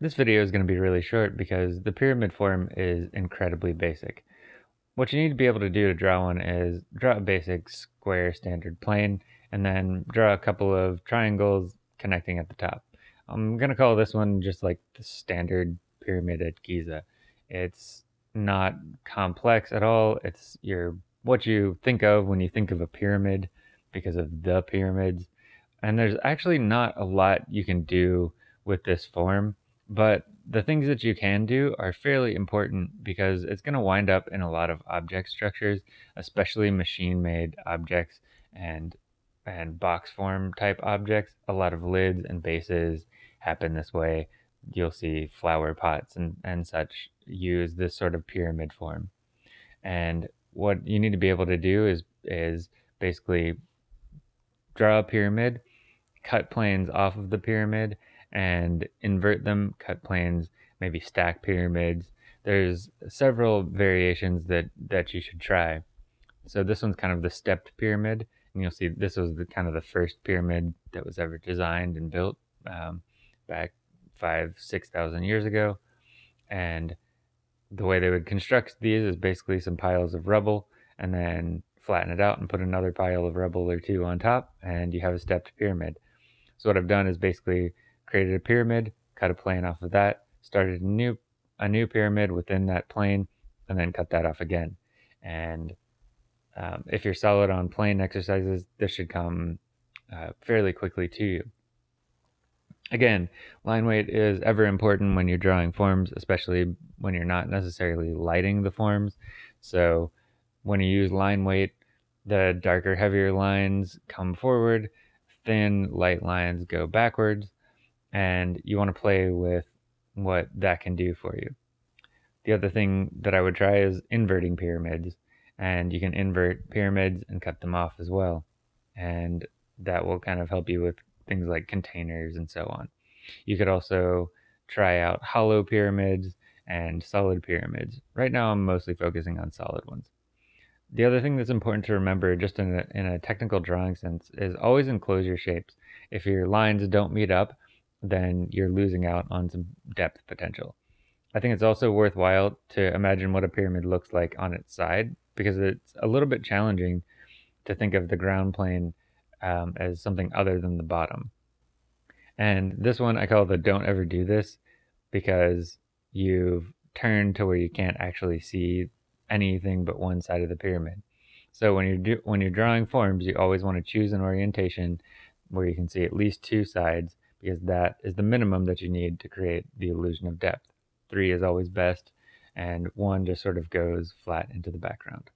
This video is going to be really short because the pyramid form is incredibly basic. What you need to be able to do to draw one is draw a basic square standard plane and then draw a couple of triangles connecting at the top. I'm going to call this one just like the standard pyramid at Giza. It's not complex at all. It's your what you think of when you think of a pyramid because of the pyramids. And there's actually not a lot you can do with this form but the things that you can do are fairly important because it's going to wind up in a lot of object structures, especially machine-made objects and and box form type objects. A lot of lids and bases happen this way. You'll see flower pots and, and such use this sort of pyramid form. And what you need to be able to do is is basically draw a pyramid, cut planes off of the pyramid, and invert them, cut planes, maybe stack pyramids. There's several variations that, that you should try. So this one's kind of the stepped pyramid. And you'll see this was the kind of the first pyramid that was ever designed and built um, back five, 6,000 years ago. And the way they would construct these is basically some piles of rubble and then flatten it out and put another pile of rubble or two on top and you have a stepped pyramid. So what I've done is basically created a pyramid, cut a plane off of that, started a new a new pyramid within that plane, and then cut that off again. And um, if you're solid on plane exercises, this should come uh, fairly quickly to you. Again, line weight is ever important when you're drawing forms, especially when you're not necessarily lighting the forms. So when you use line weight, the darker, heavier lines come forward, thin, light lines go backwards, and you want to play with what that can do for you. The other thing that I would try is inverting pyramids, and you can invert pyramids and cut them off as well. And that will kind of help you with things like containers and so on. You could also try out hollow pyramids and solid pyramids. Right now I'm mostly focusing on solid ones. The other thing that's important to remember just in a, in a technical drawing sense is always enclose your shapes. If your lines don't meet up, then you're losing out on some depth potential. I think it's also worthwhile to imagine what a pyramid looks like on its side because it's a little bit challenging to think of the ground plane um, as something other than the bottom. And this one I call the don't ever do this because you've turned to where you can't actually see anything but one side of the pyramid. So when you're do, when you're drawing forms, you always want to choose an orientation where you can see at least two sides because that is the minimum that you need to create the illusion of depth. Three is always best, and one just sort of goes flat into the background.